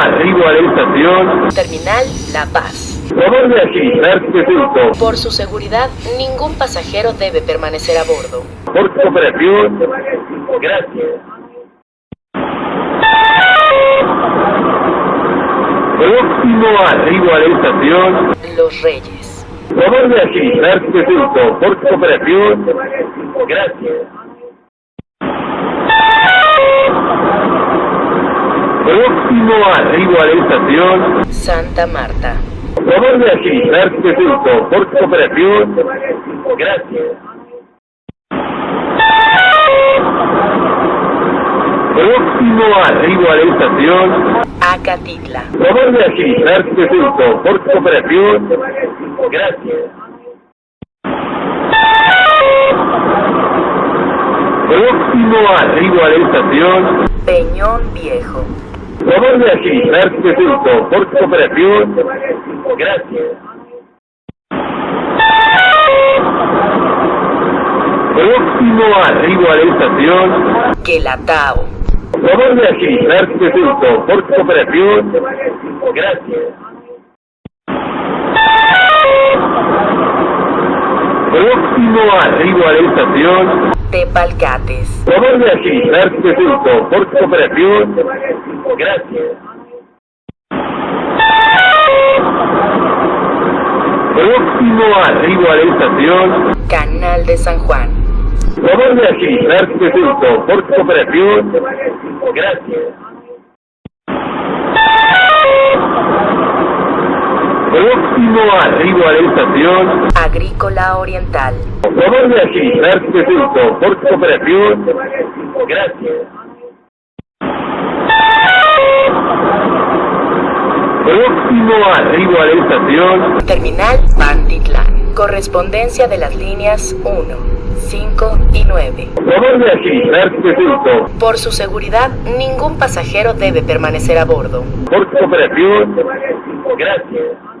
arribo a la estación. Terminal La Paz. Favor de agilizar su descenso. Por su seguridad, ningún pasajero debe permanecer a bordo. Por su cooperación, gracias. Próximo arribo a la estación. Los Reyes. Favor de agilizar su descenso. Por su cooperación, gracias. Próximo arribo a la estación. Santa Marta. Favor de agilizar su descenso. Por cooperación, gracias. Próximo arribo a la estación. Acatitla. Favor de agilizar su descenso. Por cooperación, gracias. Próximo arribo a la estación. Peñón Viejo. Agilizar su descenso. Por su cooperación, gracias. Próximo arribo a la estación. Quelatao. Favor de agilizar su descenso. Por su cooperación, gracias. Próximo arribo a la estación. Tepalcates. Agilizar su descenso. Por su cooperación, gracias. Próximo arribo a la estación. Canal de San Juan. Favor de su descenso. Por cooperación, gracias. Próximo arribo a la estación. Agrícola Oriental. Favor de su descenso. Por cooperación, gracias. Próximo arribo a la estación. Terminal Pantitlán. Correspondencia de las líneas 1, 5 y 9. Favor de agilizar. Por su seguridad, ningún pasajero debe permanecer a bordo. Por su cooperación, gracias.